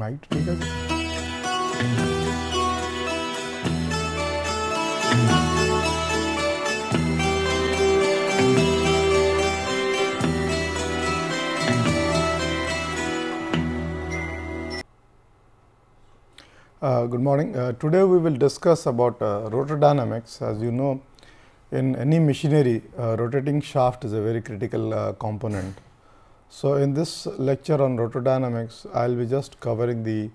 Right ঠিক আছে Uh, good morning. Uh, today we will discuss about uh, rotor dynamics. As you know, in any machinery, uh, rotating shaft is a very critical uh, component. So, in this lecture on rotor dynamics, I will be just covering the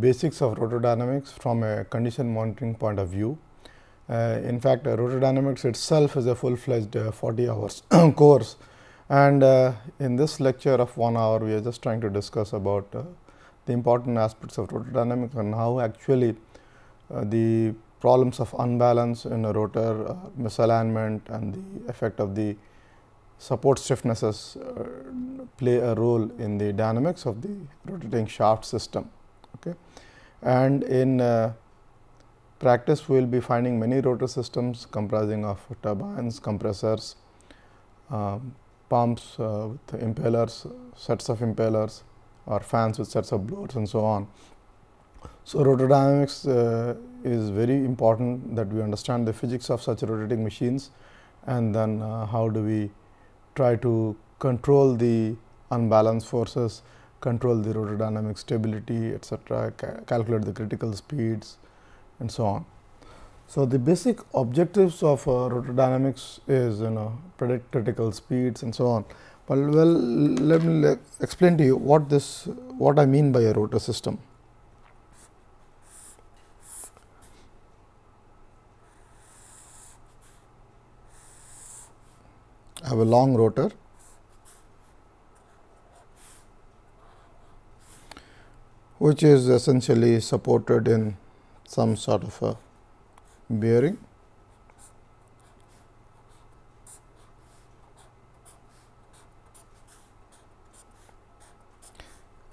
basics of rotor dynamics from a condition monitoring point of view. Uh, in fact, rotor dynamics itself is a full fledged 40 hours course and in this lecture of 1 hour, we are just trying to discuss about the important aspects of rotor dynamics and how actually uh, the problems of unbalance in a rotor, uh, misalignment and the effect of the support stiffnesses uh, play a role in the dynamics of the rotating shaft system. Okay. And in uh, practice, we will be finding many rotor systems comprising of turbines, compressors, um, pumps uh, with impellers, sets of impellers, or fans with sets of blowers and so on. So, rotordynamics uh, is very important that we understand the physics of such rotating machines and then uh, how do we try to control the unbalanced forces, control the rotordynamic stability etcetera, ca calculate the critical speeds and so on. So, the basic objectives of uh, rotordynamics is you know predict critical speeds and so on. Well, well let me explain to you what this what I mean by a rotor system. Have a long rotor. Which is essentially supported in some sort of a bearing.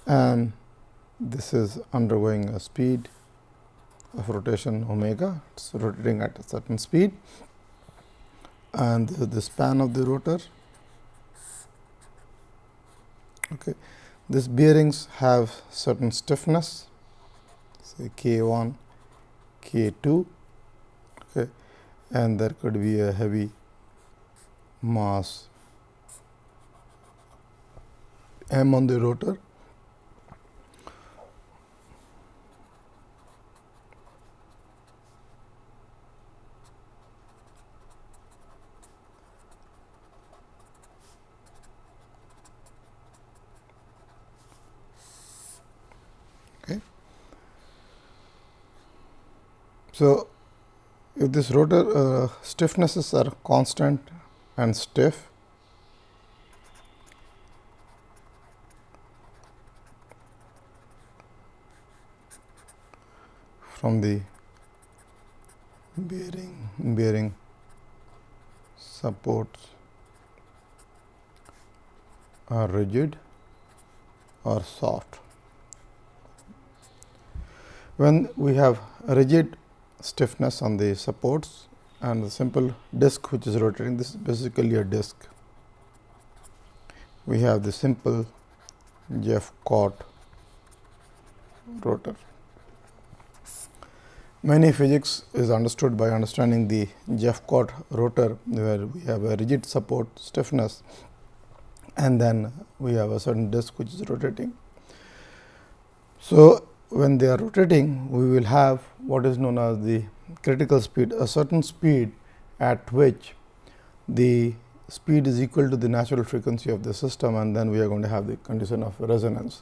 And this is undergoing a speed of rotation omega, it is rotating at a certain speed and the span of the rotor. Okay. These bearings have certain stiffness say K 1, K 2 okay, and there could be a heavy mass m on the rotor So, if this rotor uh, stiffnesses are constant and stiff, from the bearing bearing supports are rigid or soft. When we have rigid stiffness on the supports and the simple disc which is rotating this is basically a disc. We have the simple Jeff Jeffcott rotor. Many physics is understood by understanding the Jeff Jeffcott rotor where we have a rigid support stiffness and then we have a certain disc which is rotating. So, when they are rotating, we will have what is known as the critical speed, a certain speed at which the speed is equal to the natural frequency of the system and then we are going to have the condition of resonance.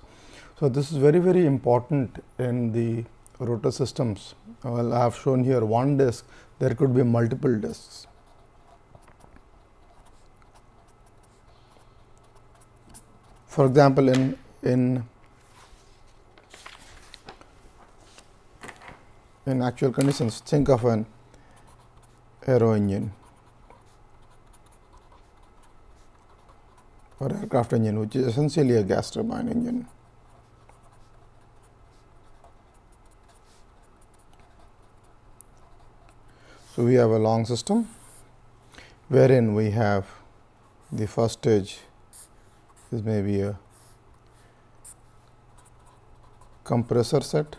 So, this is very very important in the rotor systems. Well, I have shown here one disk, there could be multiple disks. For example, in in in actual conditions think of an aero engine or aircraft engine which is essentially a gas turbine engine. So, we have a long system wherein we have the first stage is maybe a compressor set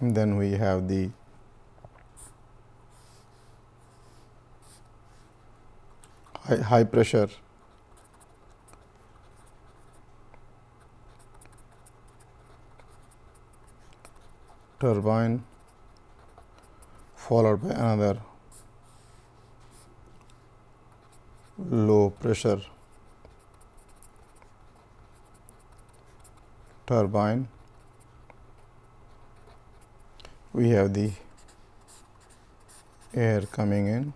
and then we have the high, high pressure turbine followed by another low pressure turbine. We have the air coming in,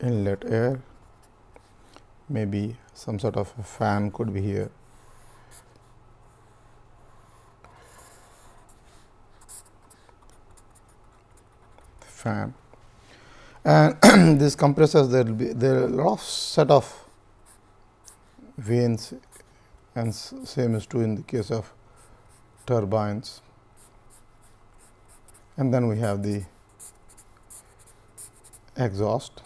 inlet air, maybe some sort of a fan could be here. fan. And these compressors there will be there are a lot of set of vanes and same is true in the case of turbines and then we have the exhaust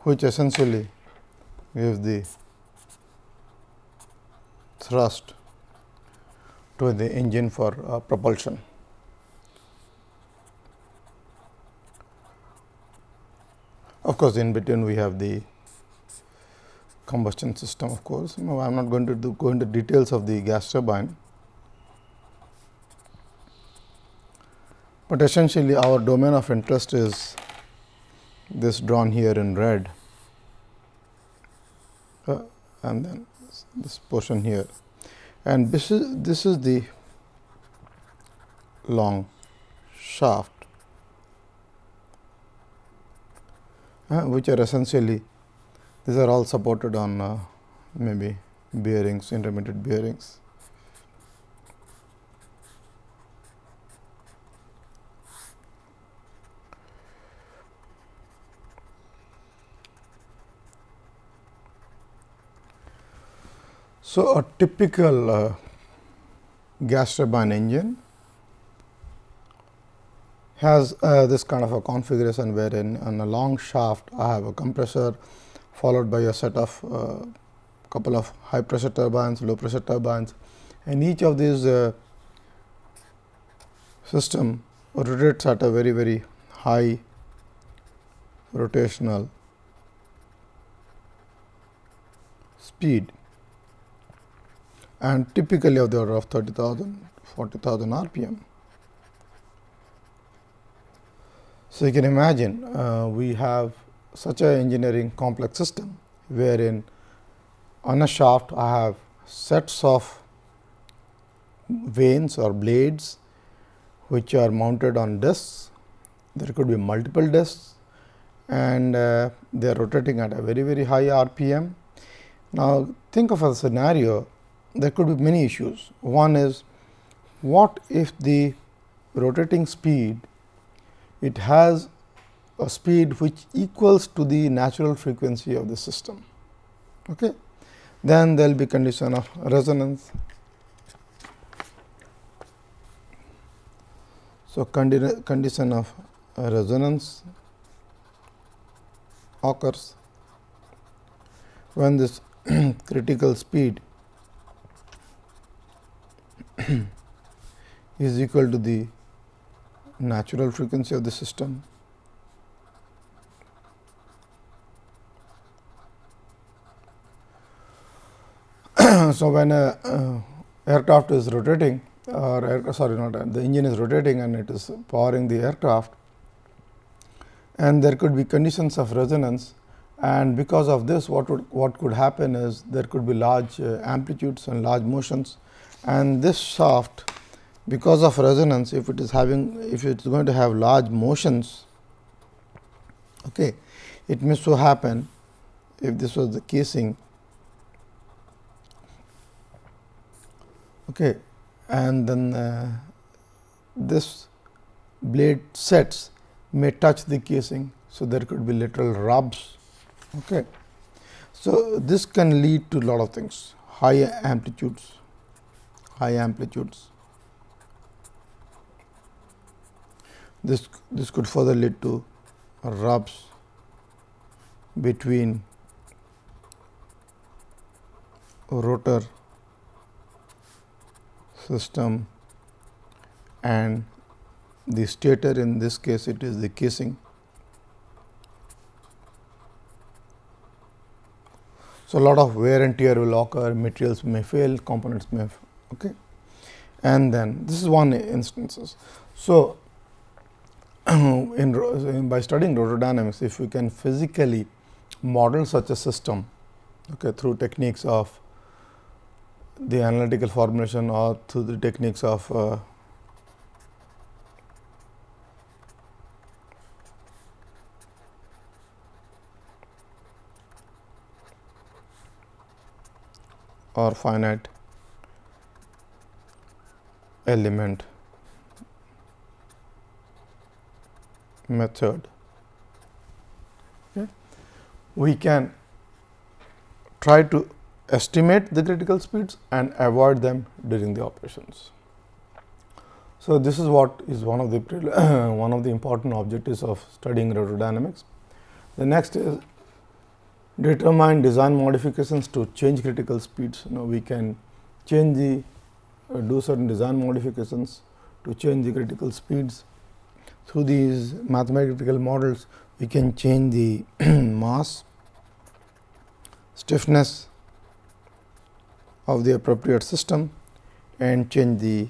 which essentially gives the thrust to the engine for uh, propulsion. Of course, in between we have the combustion system of course. I am not going to do, go into details of the gas turbine, but essentially our domain of interest is this drawn here in red. Uh, and then this portion here. And this is this is the long shaft uh, which are essentially these are all supported on uh, maybe bearings intermediate bearings. So, a typical uh, gas turbine engine has uh, this kind of a configuration wherein on a long shaft I have a compressor followed by a set of uh, couple of high pressure turbines, low pressure turbines and each of these uh, system rotates at a very very high rotational speed and typically of the order of 30,000, 40,000 rpm. So, you can imagine uh, we have such a engineering complex system, wherein on a shaft I have sets of vanes or blades, which are mounted on discs. There could be multiple discs and uh, they are rotating at a very very high rpm. Now, think of a scenario there could be many issues. One is what if the rotating speed it has a speed which equals to the natural frequency of the system. Okay. Then there will be condition of resonance. So, condi condition of resonance occurs when this critical speed is equal to the natural frequency of the system. So, when a uh, aircraft is rotating or air, sorry not the engine is rotating and it is powering the aircraft and there could be conditions of resonance and because of this what would what could happen is there could be large uh, amplitudes and large motions. And this shaft because of resonance if it is having if it is going to have large motions okay it may so happen if this was the casing okay. And then uh, this blade sets may touch the casing so there could be literal rubs. Okay. So this can lead to lot of things. High amplitudes. High amplitudes. This, this could further lead to rubs between rotor system and the stator in this case it is the casing. So, a lot of wear and tear will occur, materials may fail, components may okay. and then this is one instances. So, in, by studying rotor dynamics, if we can physically model such a system okay, through techniques of the analytical formulation or through the techniques of uh, or finite element method. Okay. We can try to estimate the critical speeds and avoid them during the operations. So, this is what is one of the one of the important objectives of studying rotor dynamics. The next is determine design modifications to change critical speeds. You know, we can change the uh, do certain design modifications to change the critical speeds. Through these mathematical models, we can change the mass, stiffness of the appropriate system and change the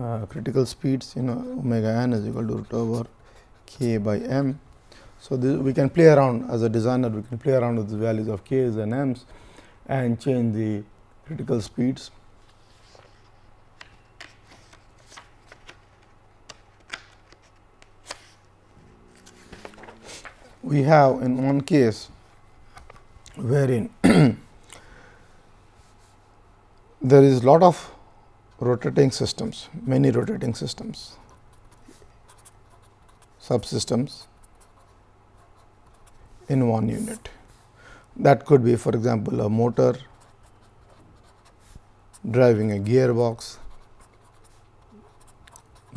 uh, critical speeds you know omega n is equal to root over k by m so, this we can play around as a designer, we can play around with the values of k's and m's and change the critical speeds. We have in one case wherein there is lot of rotating systems, many rotating systems, subsystems in one unit. That could be for example, a motor driving a gearbox,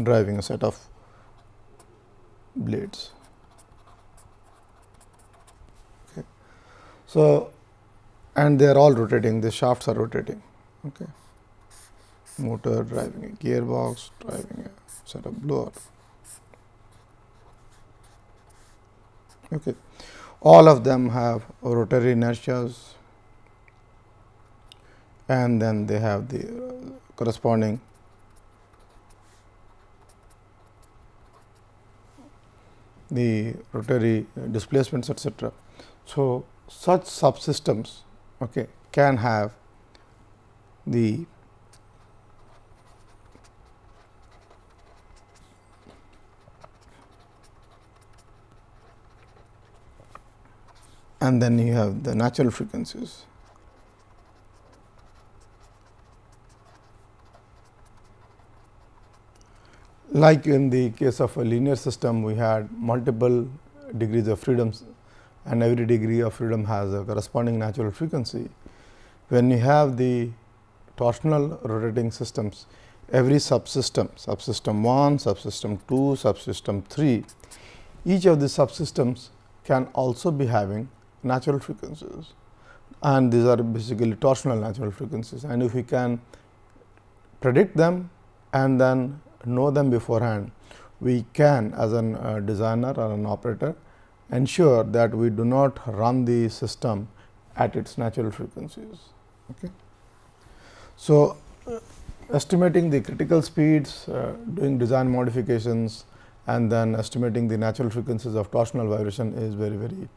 driving a set of blades. Okay. So, and they are all rotating, the shafts are rotating. Okay. Motor driving a gearbox, driving a set of blower. Okay all of them have rotary inertias and then they have the uh, corresponding the rotary uh, displacements etc. So, such subsystems okay, can have the and then you have the natural frequencies. Like in the case of a linear system, we had multiple degrees of freedoms and every degree of freedom has a corresponding natural frequency. When you have the torsional rotating systems, every subsystem, subsystem 1, subsystem 2, subsystem 3, each of the subsystems can also be having natural frequencies and these are basically torsional natural frequencies and if we can predict them and then know them beforehand, we can as a uh, designer or an operator ensure that we do not run the system at its natural frequencies. Okay. So, uh, estimating the critical speeds, uh, doing design modifications and then estimating the natural frequencies of torsional vibration is very very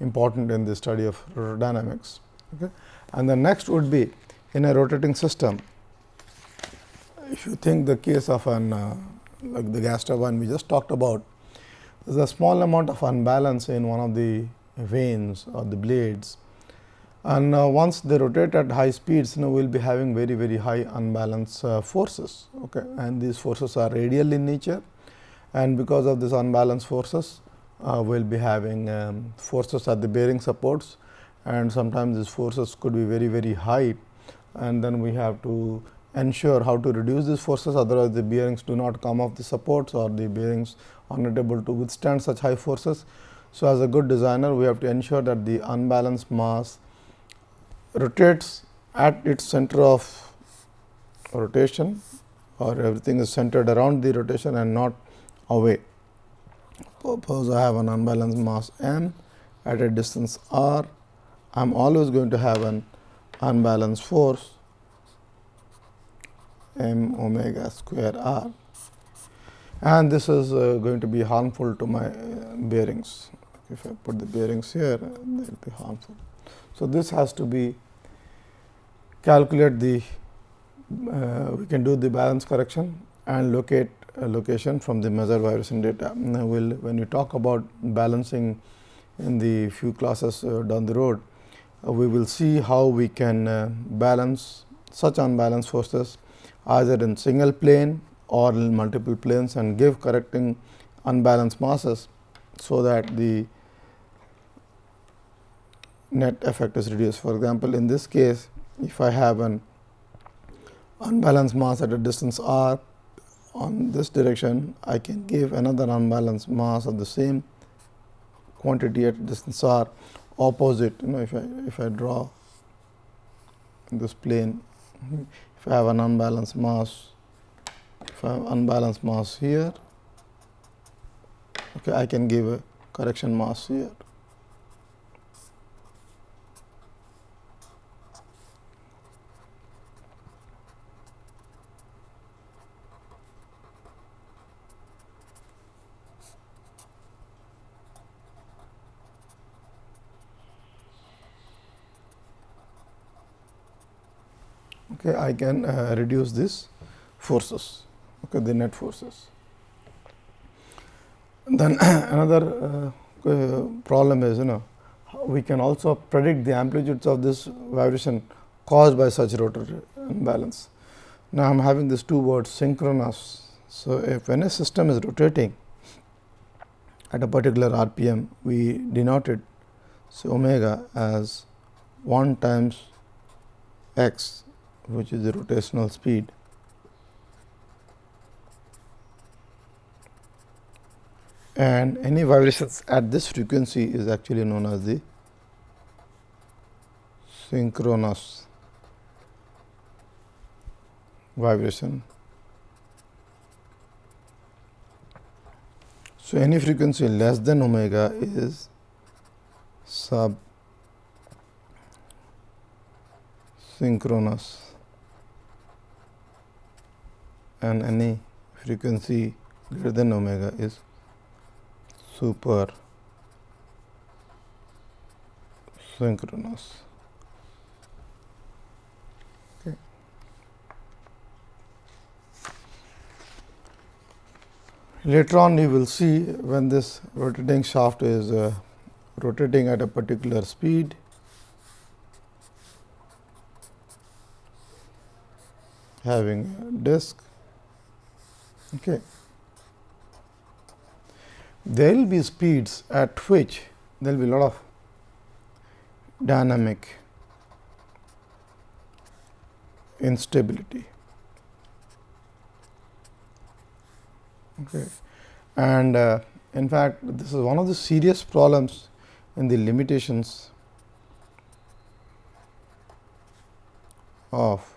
important in the study of dynamics. Okay. And the next would be in a rotating system, if you think the case of an uh, like the gas turbine we just talked about, there is a small amount of unbalance in one of the vanes or the blades and uh, once they rotate at high speeds you we will be having very very high unbalanced uh, forces okay? And these forces are radial in nature. And because of this unbalanced forces uh, we will be having um, forces at the bearing supports. And sometimes these forces could be very very high. And then we have to ensure how to reduce these forces. Otherwise the bearings do not come off the supports or the bearings are not able to withstand such high forces. So, as a good designer we have to ensure that the unbalanced mass rotates at its center of rotation or everything is centered around the rotation and not away. Suppose I have an unbalanced mass m at a distance r, I am always going to have an unbalanced force m omega square r and this is uh, going to be harmful to my uh, bearings. If I put the bearings here, they will be harmful. So, this has to be calculate the uh, we can do the balance correction and locate a location from the measure vibration data. Now, we'll, when you talk about balancing in the few classes uh, down the road, uh, we will see how we can uh, balance such unbalanced forces either in single plane or in multiple planes and give correcting unbalanced masses. So, that the net effect is reduced. For example, in this case if I have an unbalanced mass at a distance r on this direction, I can give another unbalanced mass of the same quantity at distance r opposite you know if I if I draw this plane if I have an unbalanced mass if I have unbalanced mass here okay I can give a correction mass here okay, I can uh, reduce this forces, okay, the net forces. Then another uh, uh, problem is you know we can also predict the amplitudes of this vibration caused by such rotor imbalance. Now, I am having these two words synchronous. So, if when a system is rotating at a particular RPM, we denote it so omega as 1 times x which is the rotational speed. And any vibrations at this frequency is actually known as the synchronous vibration. So, any frequency less than omega is sub synchronous and any frequency greater than omega is super synchronous. Okay. Later on you will see when this rotating shaft is uh, rotating at a particular speed having a disk Okay. There will be speeds at which there will be a lot of dynamic instability. Okay. And uh, in fact, this is one of the serious problems in the limitations of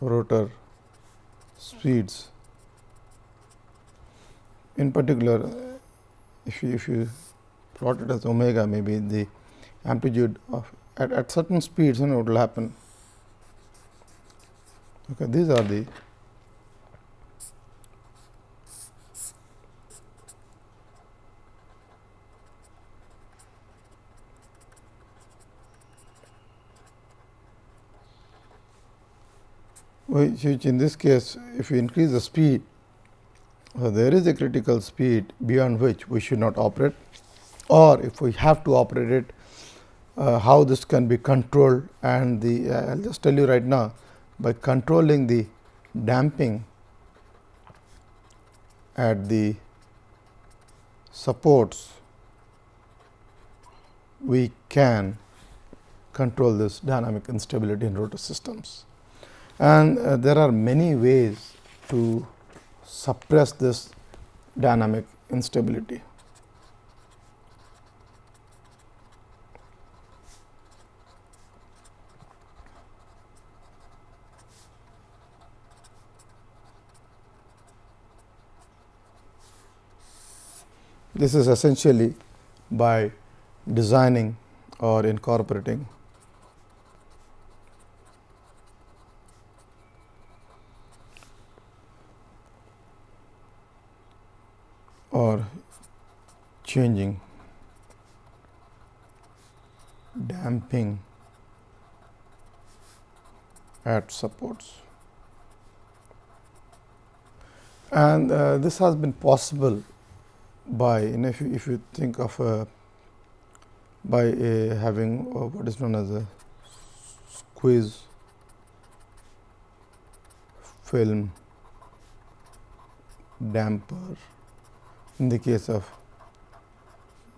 rotor speeds. In particular, if you, if you plot it as omega, maybe the amplitude of at, at certain speeds, know, what will happen. Okay, these are the which, which in this case if we increase the speed, so there is a critical speed beyond which we should not operate or if we have to operate it, uh, how this can be controlled and the uh, I will just tell you right now by controlling the damping at the supports we can control this dynamic instability in rotor systems and uh, there are many ways to suppress this dynamic instability. This is essentially by designing or incorporating or changing damping at supports. And uh, this has been possible by you know, if you, if you think of a by a having uh, what is known as a squeeze film damper in the case of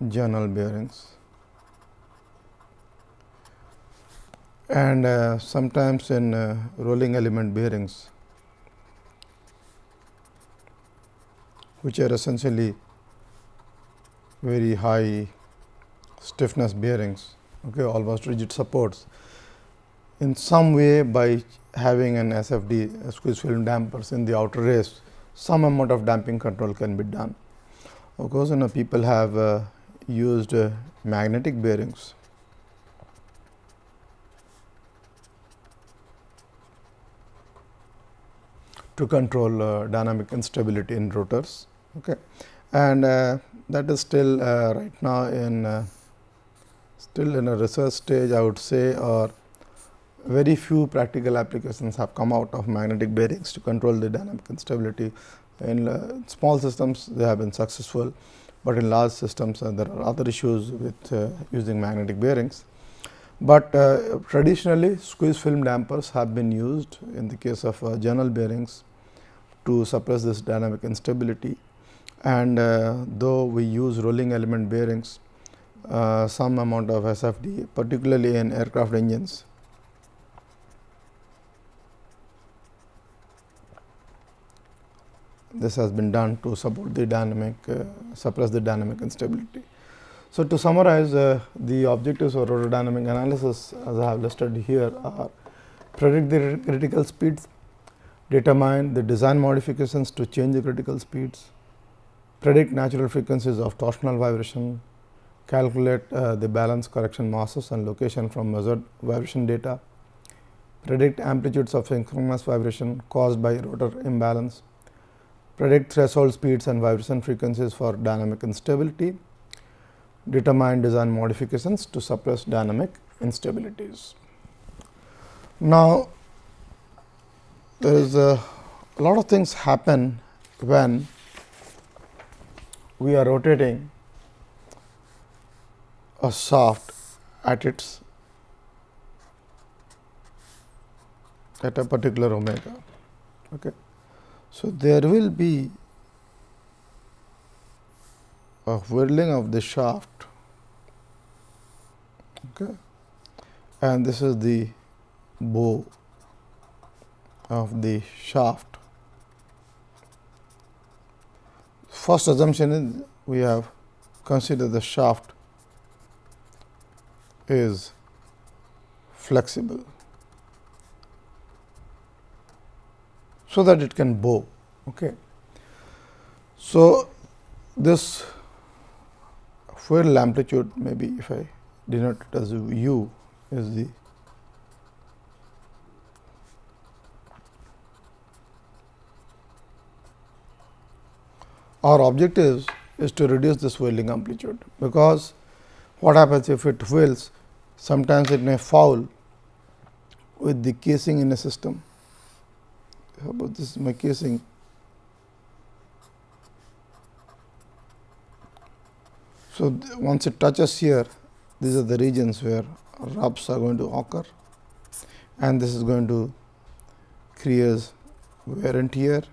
journal bearings. And uh, sometimes in uh, rolling element bearings which are essentially very high stiffness bearings okay almost rigid supports in some way by having an SFD squeeze film dampers in the outer race some amount of damping control can be done of course you know people have uh, used uh, magnetic bearings to control uh, dynamic instability in rotors. Okay. And uh, that is still uh, right now in uh, still in a research stage I would say or very few practical applications have come out of magnetic bearings to control the dynamic instability. In uh, small systems they have been successful, but in large systems uh, there are other issues with using magnetic bearings. But uh, traditionally squeeze film dampers have been used in the case of uh, journal bearings to suppress this dynamic instability. And uh, though we use rolling element bearings, uh, some amount of SFD particularly in aircraft engines. This has been done to support the dynamic uh, suppress the dynamic instability. So, to summarize uh, the objectives of rotordynamic analysis as I have listed here are predict the critical speeds, determine the design modifications to change the critical speeds, predict natural frequencies of torsional vibration, calculate uh, the balance correction masses and location from measured vibration data, predict amplitudes of synchronous vibration caused by rotor imbalance, predict threshold speeds and vibration frequencies for dynamic instability, determine design modifications to suppress dynamic instabilities. Now, there is a, lot of things happen when we are rotating a shaft at its at a particular omega. Okay. So, there will be a whirling of the shaft okay. and this is the bow of the shaft. First assumption is we have considered the shaft is flexible, so that it can bow. Okay. So, this whirl amplitude maybe if I denote it as u is the our objective is to reduce this whirling amplitude, because what happens if it whirls sometimes it may foul with the casing in a system. How about this? Is my casing So, once it touches here these are the regions where rubs are going to occur. And this is going to create wear and tear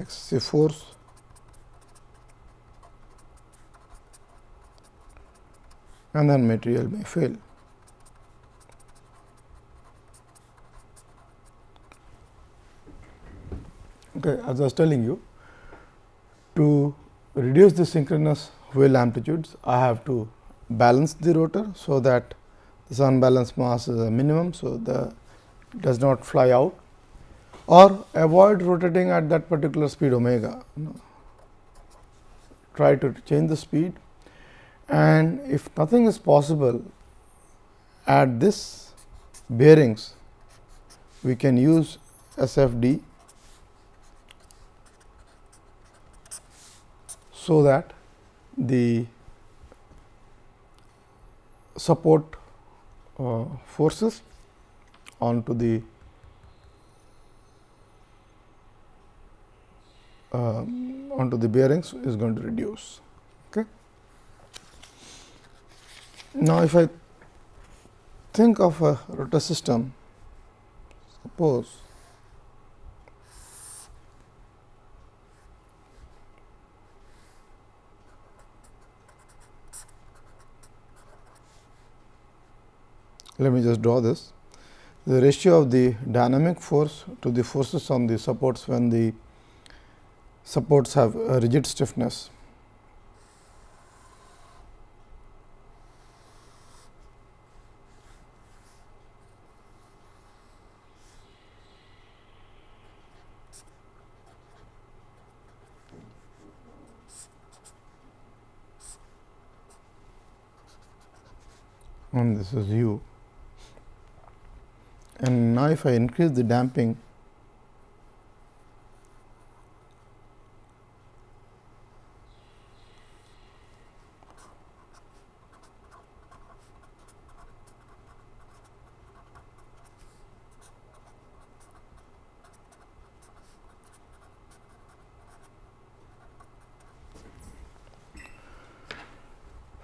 excessive force. And then material may fail. Okay, as I was telling you, to reduce the synchronous whirl amplitudes, I have to balance the rotor. So, that this unbalanced mass is a minimum. So, the does not fly out or avoid rotating at that particular speed omega. try to change the speed and if nothing is possible at this bearings we can use SFD so that the support uh, forces onto the uh, onto the bearings is going to reduce. Okay. Now, if I think of a rotor system, suppose let me just draw this. The ratio of the dynamic force to the forces on the supports when the supports have a rigid stiffness. and this is u and now if I increase the damping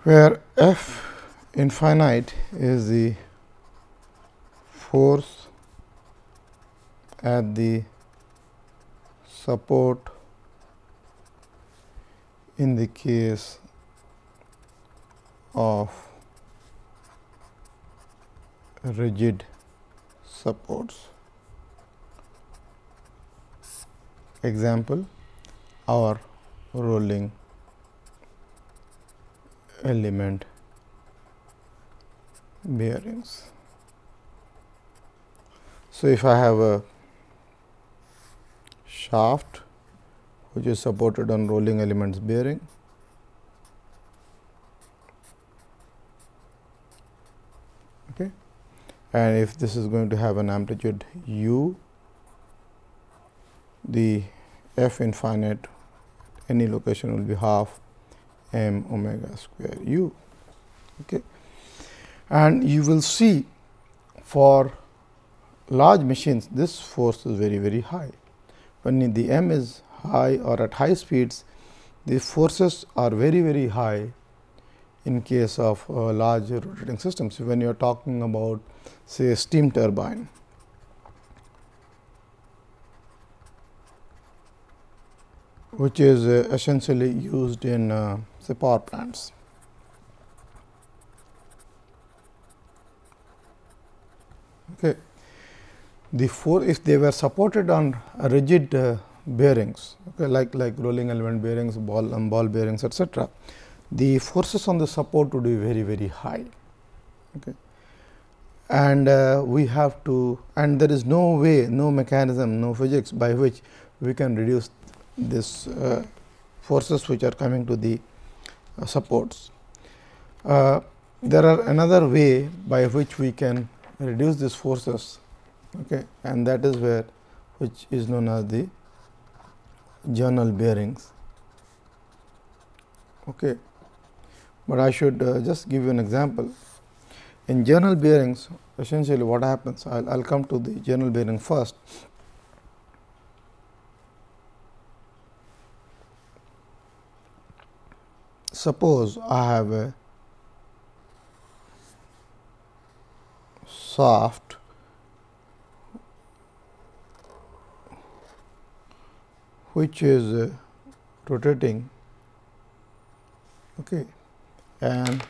where f infinite is the force at the support in the case of rigid supports. Example our rolling element bearings. So, if I have a shaft which is supported on rolling elements bearing okay and if this is going to have an amplitude u the f infinite any location will be half m omega square u okay. And you will see for large machines this force is very very high. When the m is high or at high speeds the forces are very very high in case of uh, large rotating systems. When you are talking about say steam turbine. which is uh, essentially used in uh, say power plants. Okay the four if they were supported on rigid uh, bearings okay, like like rolling element bearings ball um, ball bearings etc the forces on the support would be very very high okay. And uh, we have to and there is no way no mechanism no physics by which we can reduce this uh, forces which are coming to the uh, supports. Uh, there are another way by which we can reduce these forces okay, and that is where which is known as the journal bearings. Okay. But I should uh, just give you an example. In journal bearings essentially what happens I will come to the journal bearing first. Suppose I have a soft which is uh, rotating okay, and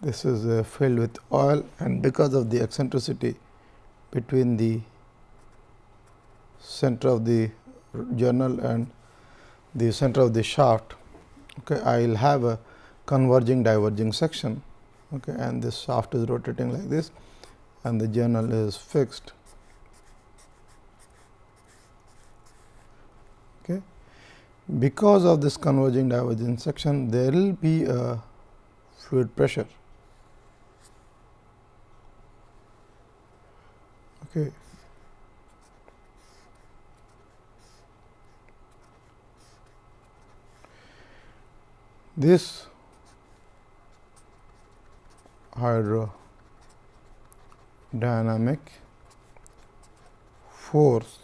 this is uh, filled with oil and because of the eccentricity between the center of the journal and the center of the shaft okay, I will have a converging diverging section okay, and this shaft is rotating like this and the journal is fixed Okay. Because of this converging divergence section, there will be a fluid pressure. Okay. This hydrodynamic force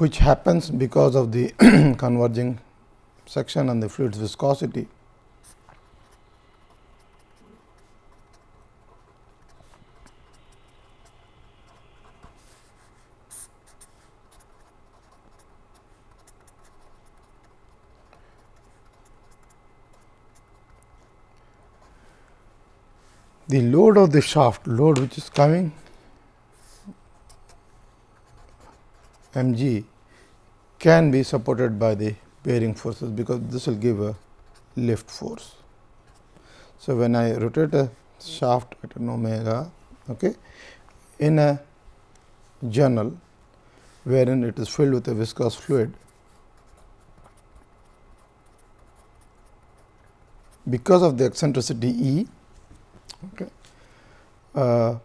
which happens because of the converging section and the fluid's viscosity. The load of the shaft, load which is coming m g can be supported by the bearing forces, because this will give a lift force. So, when I rotate a shaft at an omega okay, in a journal wherein it is filled with a viscous fluid, because of the eccentricity E, okay, uh,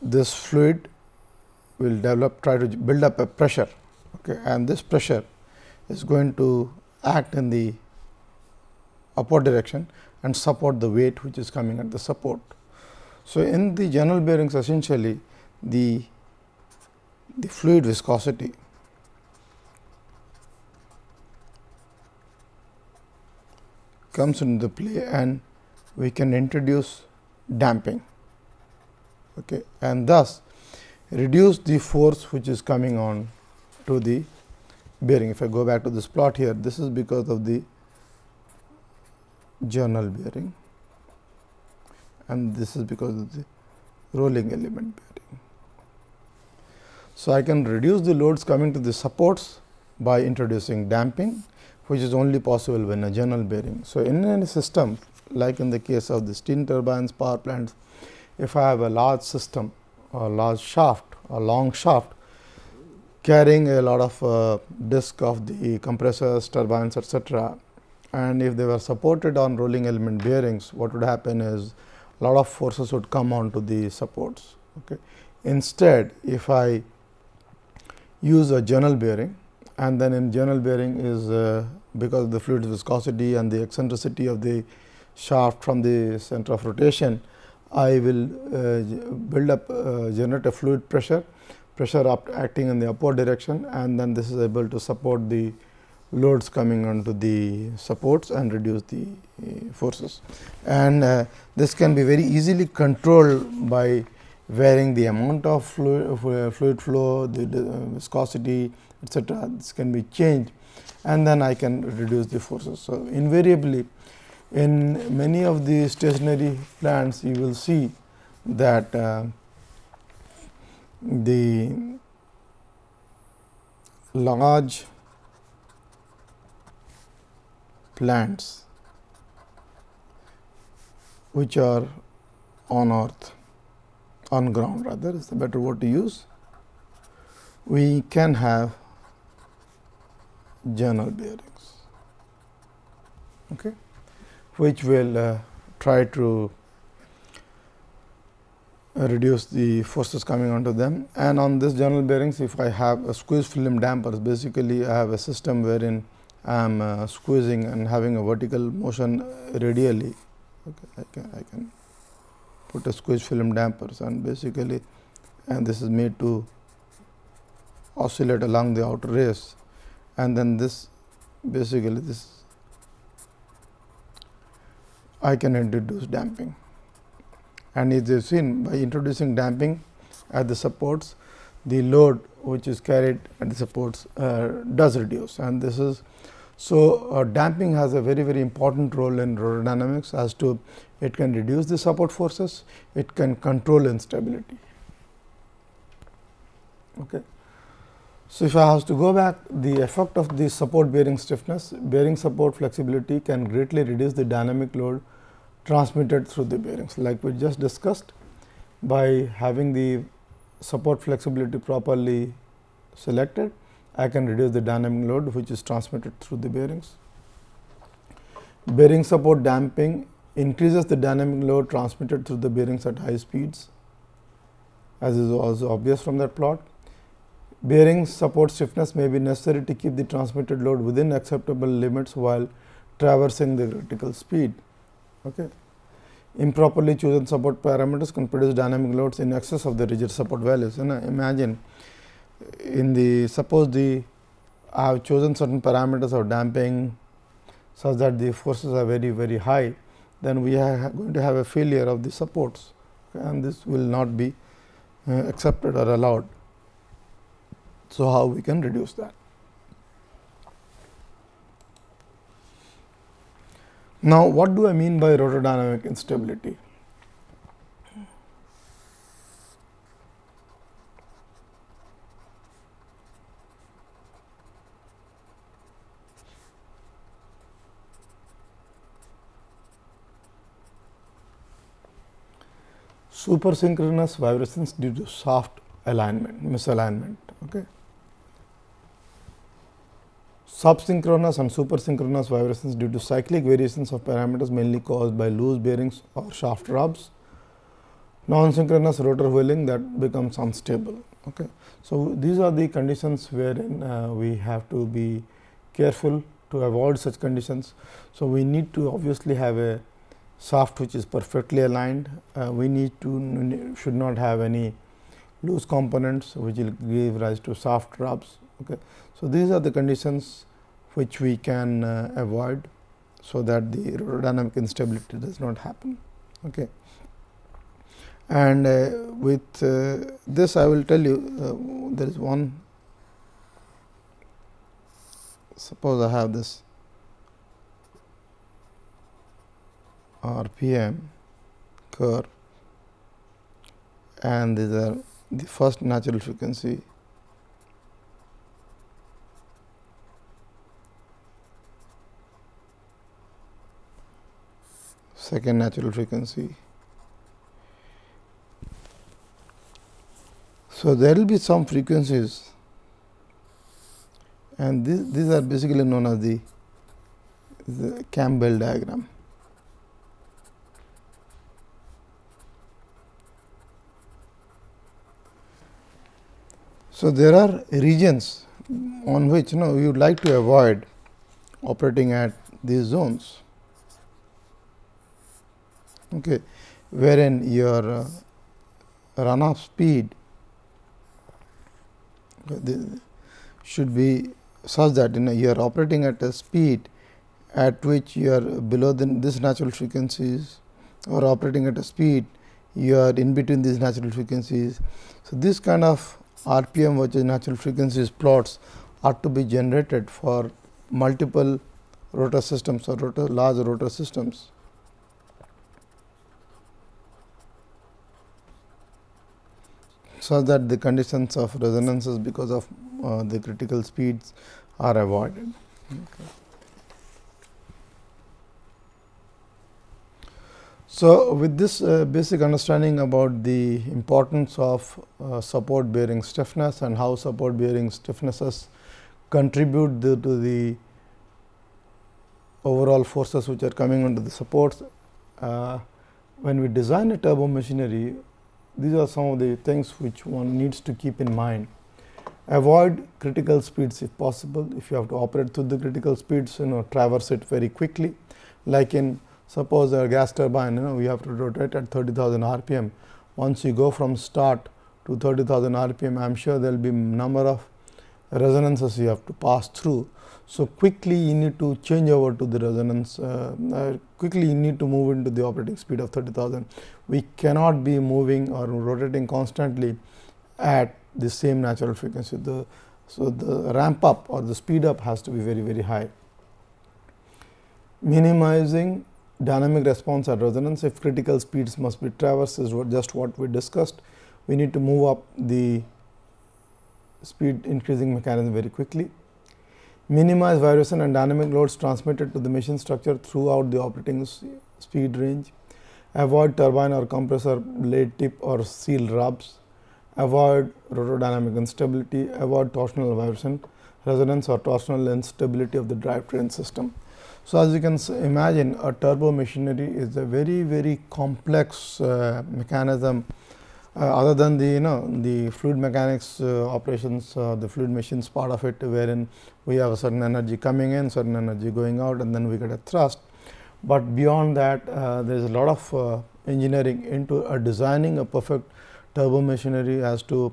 this fluid will develop try to build up a pressure okay, and this pressure is going to act in the upward direction and support the weight which is coming at the support. So, in the journal bearings essentially the the fluid viscosity comes into the play and we can introduce damping okay, and thus reduce the force which is coming on to the bearing. If I go back to this plot here, this is because of the journal bearing and this is because of the rolling element bearing. So, I can reduce the loads coming to the supports by introducing damping, which is only possible when a journal bearing. So, in any system like in the case of the steam turbines, power plants, if I have a large system a large shaft, a long shaft carrying a lot of uh, disk of the compressors, turbines etc. And if they were supported on rolling element bearings, what would happen is a lot of forces would come onto the supports. Okay. Instead, if I use a journal bearing and then in journal bearing is uh, because of the fluid viscosity and the eccentricity of the shaft from the center of rotation, I will uh, build up uh, generate a fluid pressure, pressure acting in the upward direction and then this is able to support the loads coming onto the supports and reduce the uh, forces. And uh, this can be very easily controlled by varying the amount of fluid, uh, fluid flow, the, the viscosity etc. This can be changed and then I can reduce the forces. So, invariably in many of the stationary plants, you will see that uh, the large plants which are on earth on ground rather is the better word to use we can have journal bearings okay which will uh, try to reduce the forces coming onto them. And on this journal bearings, if I have a squeeze film dampers, basically I have a system wherein I am uh, squeezing and having a vertical motion radially. Okay, I can I can put a squeeze film dampers and basically and this is made to oscillate along the outer race and then this basically this I can introduce damping. And you have seen by introducing damping at the supports, the load which is carried at the supports uh, does reduce and this is so uh, damping has a very very important role in dynamics as to it can reduce the support forces, it can control instability. Okay. So, if I have to go back the effect of the support bearing stiffness, bearing support flexibility can greatly reduce the dynamic load transmitted through the bearings like we just discussed by having the support flexibility properly selected I can reduce the dynamic load which is transmitted through the bearings. Bearing support damping increases the dynamic load transmitted through the bearings at high speeds as is also obvious from that plot. Bearing support stiffness may be necessary to keep the transmitted load within acceptable limits while traversing the critical speed. Okay. Improperly chosen support parameters can produce dynamic loads in excess of the rigid support values. And imagine in the suppose the I have chosen certain parameters of damping such that the forces are very very high, then we are going to have a failure of the supports and this will not be uh, accepted or allowed. So, how we can reduce that? Now, what do I mean by rotordynamic instability? Supersynchronous vibrations due to shaft alignment, misalignment. Okay. Subsynchronous and supersynchronous vibrations due to cyclic variations of parameters mainly caused by loose bearings or shaft rubs. Non-synchronous rotor whirling that becomes unstable. Okay. So, these are the conditions wherein uh, we have to be careful to avoid such conditions. So, we need to obviously have a shaft which is perfectly aligned. Uh, we need to should not have any loose components which will give rise to shaft rubs. Okay. So, these are the conditions which we can uh, avoid so that the dynamic instability does not happen. Okay. And uh, with uh, this I will tell you uh, there is one suppose I have this RPM curve and these are the first natural frequency second natural frequency. So, there will be some frequencies and this, these are basically known as the, the Campbell diagram. So, there are regions on which you know you would like to avoid operating at these zones okay, wherein your uh, run off speed should be such that you know you are operating at a speed at which you are below the, this natural frequencies or operating at a speed you are in between these natural frequencies. So, this kind of RPM which is natural frequencies plots are to be generated for multiple rotor systems or rotor large rotor systems. So that the conditions of resonances because of uh, the critical speeds are avoided. Okay. So, with this uh, basic understanding about the importance of uh, support bearing stiffness and how support bearing stiffnesses contribute the, to the overall forces which are coming under the supports. Uh, when we design a turbo machinery, these are some of the things which one needs to keep in mind. Avoid critical speeds if possible. If you have to operate through the critical speeds, you know traverse it very quickly. Like in suppose a gas turbine, you know we have to rotate at 30,000 rpm. Once you go from start to 30,000 rpm, I am sure there will be number of resonances you have to pass through. So, quickly you need to change over to the resonance, uh, uh, quickly you need to move into the operating speed of 30,000. We cannot be moving or rotating constantly at the same natural frequency. The, so, the ramp up or the speed up has to be very, very high. Minimizing dynamic response at resonance if critical speeds must be traversed is just what we discussed. We need to move up the speed increasing mechanism very quickly minimize vibration and dynamic loads transmitted to the machine structure throughout the operating speed range, avoid turbine or compressor blade tip or seal rubs, avoid rotordynamic instability, avoid torsional vibration. resonance or torsional instability of the drivetrain system. So, as you can imagine a turbo machinery is a very very complex uh, mechanism other than the you know the fluid mechanics uh, operations uh, the fluid machines part of it wherein we have a certain energy coming in certain energy going out and then we get a thrust. But beyond that uh, there is a lot of uh, engineering into designing a perfect turbo machinery as to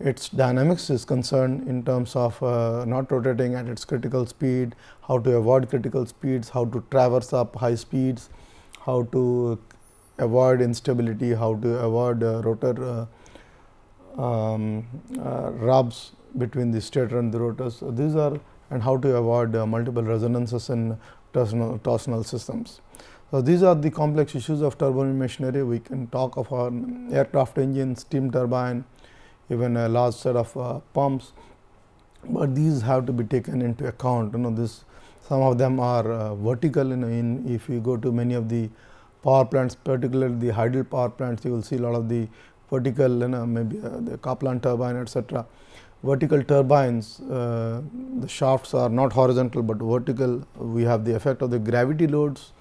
its dynamics is concerned in terms of uh, not rotating at its critical speed, how to avoid critical speeds, how to traverse up high speeds, how to avoid instability, how to avoid uh, rotor uh, um, uh, rubs between the stator and the rotors. So, these are and how to avoid uh, multiple resonances in torsional, torsional systems. So, these are the complex issues of turbine machinery. We can talk of our aircraft engine, steam turbine, even a large set of uh, pumps, but these have to be taken into account. You know, this some of them are uh, vertical. In, in if you go to many of the power plants, particularly the hydel power plants, you will see a lot of the vertical, you know, maybe uh, the Kaplan turbine, etc. Vertical turbines, uh, the shafts are not horizontal, but vertical. We have the effect of the gravity loads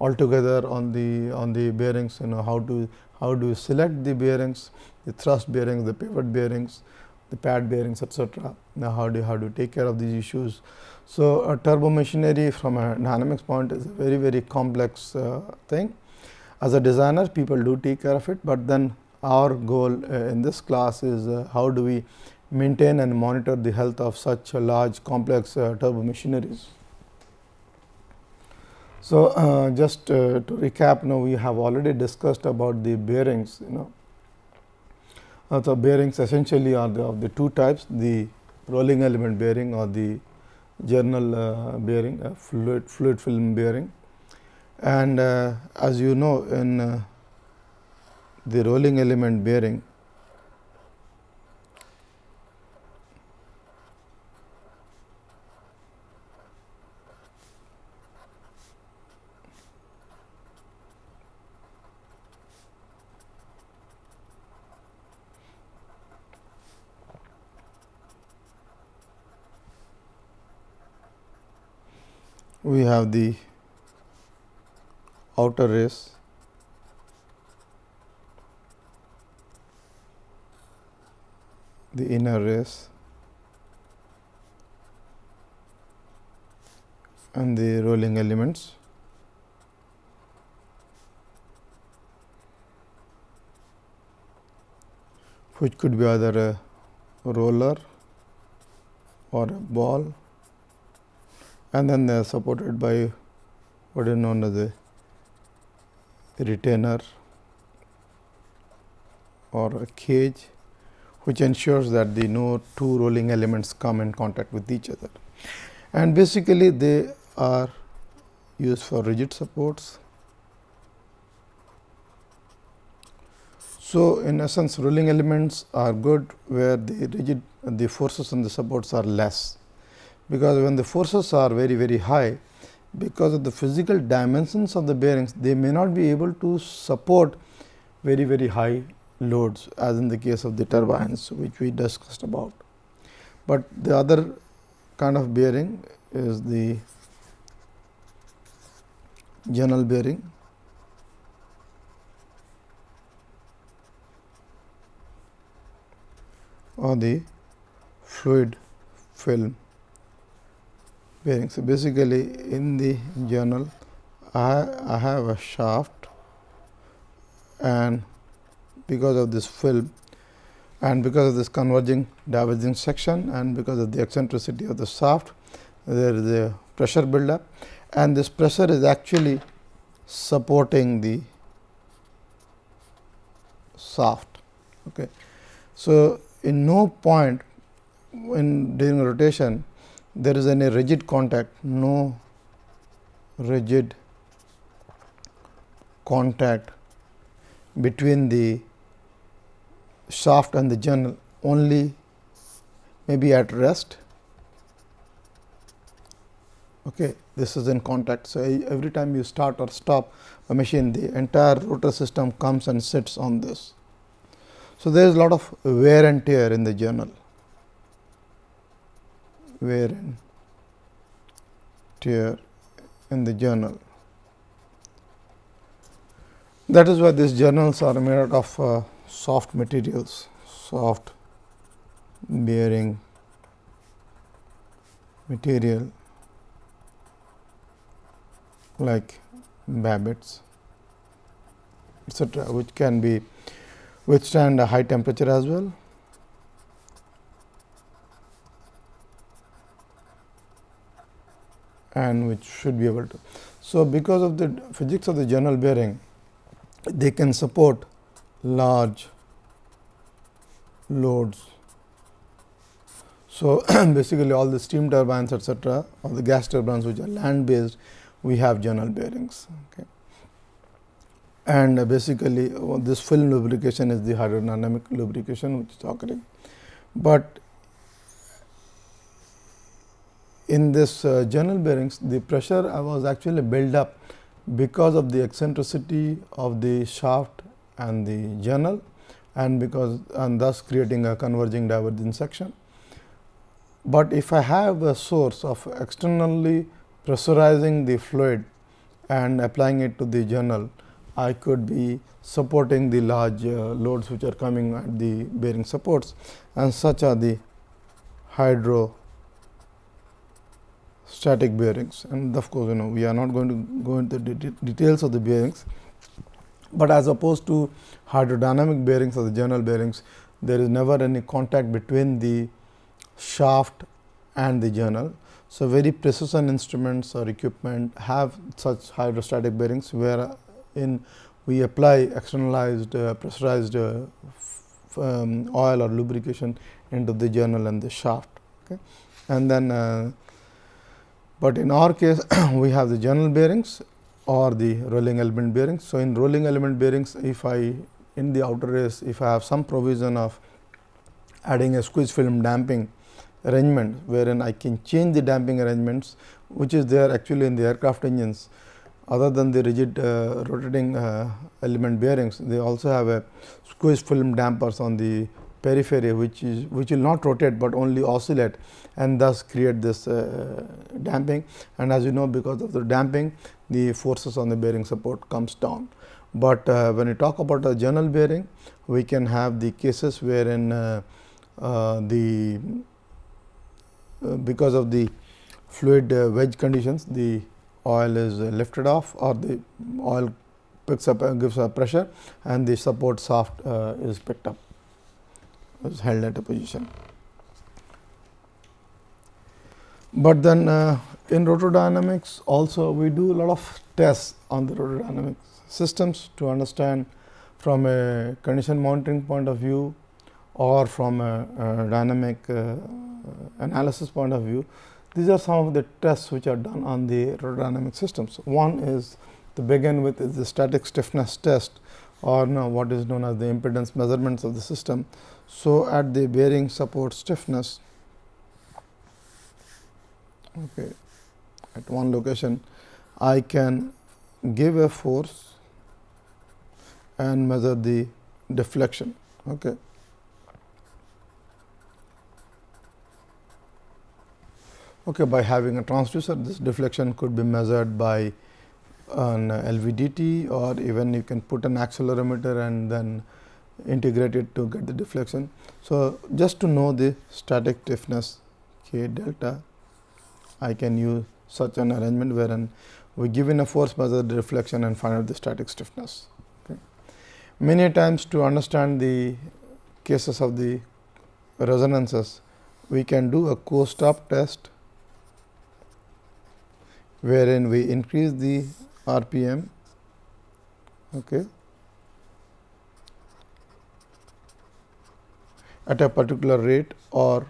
altogether on the on the bearings. You know how to how do you select the bearings, the thrust bearings, the pivot bearings, the pad bearings, etc. Now, how do you, how do you take care of these issues? So, a turbo machinery from a dynamics point is a very very complex uh, thing as a designer people do take care of it, but then our goal uh, in this class is uh, how do we maintain and monitor the health of such large complex uh, turbo machineries. So, uh, just uh, to recap now we have already discussed about the bearings you know. Uh, so, bearings essentially are the, of the two types the rolling element bearing or the journal bearing fluid, fluid film bearing and uh, as you know in uh, the rolling element bearing we have the outer race the inner race and the rolling elements. Which could be either a roller or a ball. And then they are supported by what is known as a retainer or a cage which ensures that the no two rolling elements come in contact with each other. And basically they are used for rigid supports. So, in essence rolling elements are good where the rigid the forces on the supports are less, because when the forces are very very high because of the physical dimensions of the bearings they may not be able to support very very high loads as in the case of the turbines which we discussed about. But the other kind of bearing is the journal bearing or the fluid film So, basically in the journal I, I have a shaft and because of this film and because of this converging diverging section and because of the eccentricity of the shaft there is a pressure buildup and this pressure is actually supporting the shaft. Okay. So, in no point in during rotation there is any rigid contact, no rigid contact between the shaft and the journal only maybe at rest. Okay. This is in contact. So, every time you start or stop a machine the entire rotor system comes and sits on this. So, there is a lot of wear and tear in the journal wear and tear in the journal. That is why these journals are made out of uh, soft materials, soft bearing material like babbitt's etc., which can be withstand a high temperature as well. And which should be able to. So, because of the physics of the journal bearing, they can support large loads. So, basically all the steam turbines etcetera or the gas turbines which are land based, we have journal bearings. Okay. And uh, basically uh, this film lubrication is the hydrodynamic lubrication which is occurring. But in this uh, journal bearings, the pressure was actually built up because of the eccentricity of the shaft and the journal and because and thus creating a converging diverging section. But if I have a source of externally pressurizing the fluid and applying it to the journal, I could be supporting the large uh, loads which are coming at the bearing supports and such are the hydro static bearings and of course, you know we are not going to go into the details of the bearings, but as opposed to hydrodynamic bearings or the journal bearings, there is never any contact between the shaft and the journal. So, very precision instruments or equipment have such hydrostatic bearings, where in we apply externalized uh, pressurized uh, um, oil or lubrication into the journal and the shaft. Okay. And then uh, but in our case we have the journal bearings or the rolling element bearings. So, in rolling element bearings if I in the outer race if I have some provision of adding a squeeze film damping arrangement wherein I can change the damping arrangements which is there actually in the aircraft engines other than the rigid uh, rotating uh, element bearings they also have a squeeze film dampers on the periphery which is which will not rotate, but only oscillate and thus create this uh, damping and as you know because of the damping the forces on the bearing support comes down. But uh, when we talk about a journal bearing we can have the cases wherein uh, uh the uh, because of the fluid wedge conditions the oil is lifted off or the oil picks up and gives a pressure and the support shaft is picked up is held at a position. But then uh, in rotordynamics also we do a lot of tests on the rotordynamic systems to understand from a condition monitoring point of view or from a, a dynamic uh, analysis point of view. These are some of the tests which are done on the rotordynamic systems. One is to begin with is the static stiffness test or what is known as the impedance measurements of the system. So, at the bearing support stiffness okay, at one location I can give a force and measure the deflection. Okay. Okay, by having a transducer this deflection could be measured by an LVDT or even you can put an accelerometer and then integrate it to get the deflection. So, just to know the static stiffness k delta, I can use such an arrangement wherein we give in a force measure the deflection and find out the static stiffness. Okay. Many times to understand the cases of the resonances, we can do a coast-up test wherein we increase the RPM okay, at a particular rate or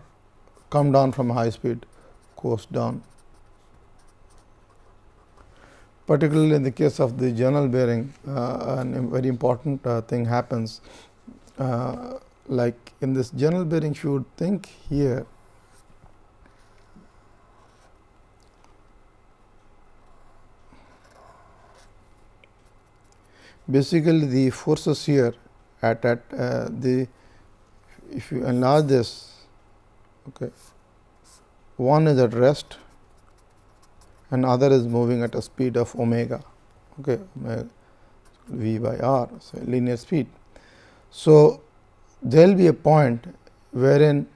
come down from high speed coast down. Particularly in the case of the journal bearing, uh, a very important uh, thing happens uh, like in this journal bearing you would think here basically the forces here at, at uh, the if you enlarge this okay, one is at rest and other is moving at a speed of omega okay, v by r so linear speed. So, there will be a point wherein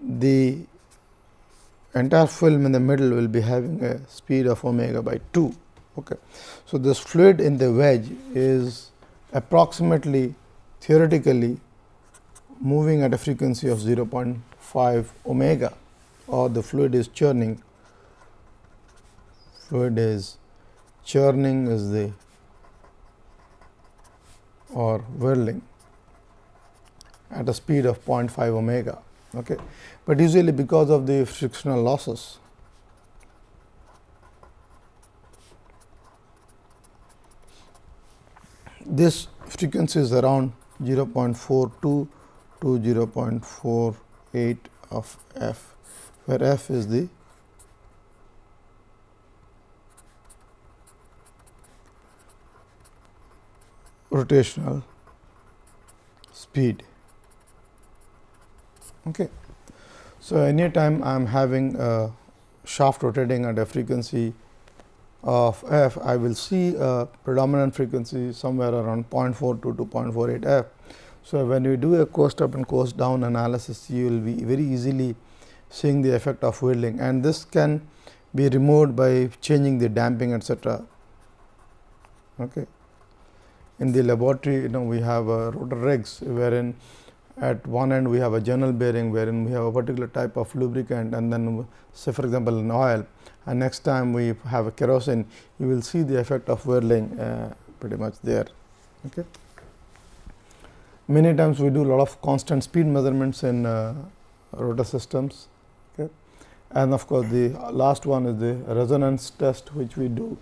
the entire film in the middle will be having a speed of omega by 2. Okay. So, this fluid in the wedge is approximately theoretically moving at a frequency of 0.5 omega or the fluid is churning fluid is churning is the or whirling at a speed of 0.5 omega. Okay. But usually because of the frictional losses, this frequency is around 0.42 to 0.48 of f, where f is the rotational speed. Okay. So, anytime I am having a shaft rotating at a frequency of f, I will see a predominant frequency somewhere around 0.42 to 0.48 f. So, when you do a coast up and coast down analysis, you will be very easily seeing the effect of whirling and this can be removed by changing the damping etcetera. Okay. In the laboratory, you know we have a rotor rigs wherein at one end we have a journal bearing wherein we have a particular type of lubricant and then say for example, an oil and next time we have a kerosene you will see the effect of whirling uh, pretty much there. Okay. Many times we do a lot of constant speed measurements in uh, rotor systems. And of course, the last one is the resonance test which we do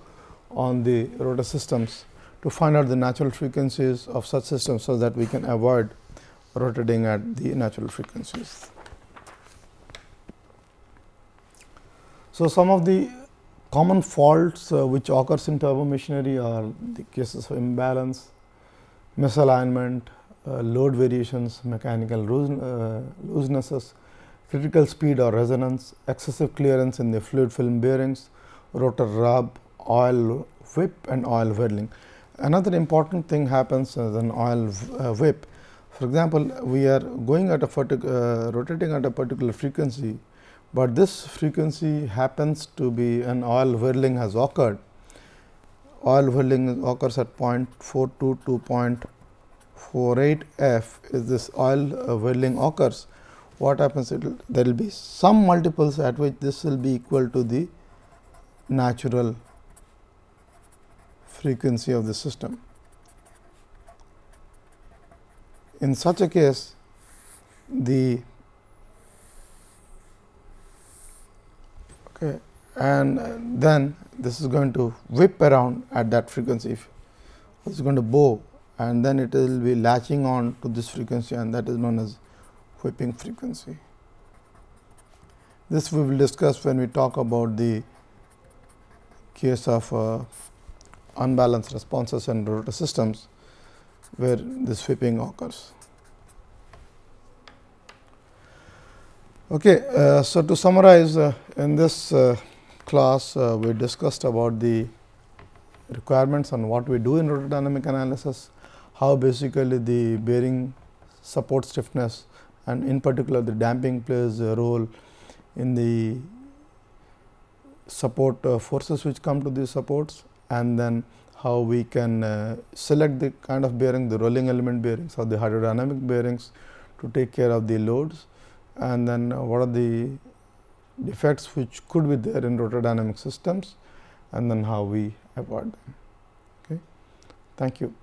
on the rotor systems to find out the natural frequencies of such systems, so that we can avoid rotating at the natural frequencies. So, some of the common faults uh, which occurs in turbo machinery are the cases of imbalance, misalignment, uh, load variations, mechanical loose, uh, loosenesses, critical speed or resonance, excessive clearance in the fluid film bearings, rotor rub, oil whip and oil whirling. Another important thing happens as an oil uh, whip for example, we are going at a uh, rotating at a particular frequency, but this frequency happens to be an oil whirling has occurred. Oil whirling occurs at 0.42 to 0.48 f is this oil uh, whirling occurs. What happens? there will be some multiples at which this will be equal to the natural frequency of the system. In such a case, the okay, and then this is going to whip around at that frequency. It is going to bow and then it will be latching on to this frequency and that is known as whipping frequency. This we will discuss when we talk about the case of uh, unbalanced responses and rotor systems where this whipping occurs. Okay, uh, so to summarize uh, in this uh, class uh, we discussed about the requirements on what we do in rotor dynamic analysis, how basically the bearing support stiffness and in particular the damping plays a role in the support uh, forces which come to these supports and then how we can uh, select the kind of bearing the rolling element bearings or the hydrodynamic bearings to take care of the loads and then what are the defects which could be there in rotor dynamic systems and then how we avoid them. Okay. Thank you.